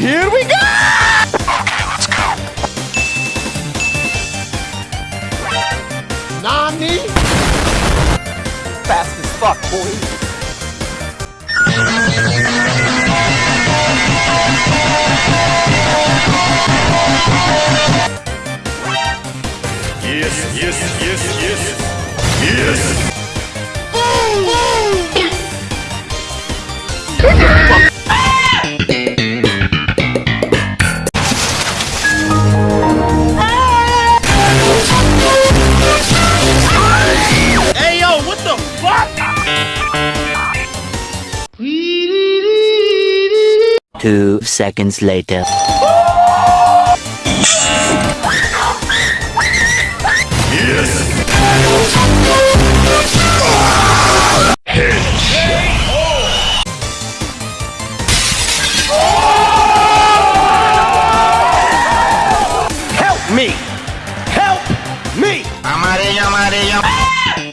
Here we go! Okay, let's go. Nani? Fast as fuck, boy. Yes, yes, yes, yes. Two seconds later. Yes. Help me! Help me! Amarillo, amarillo. Ah!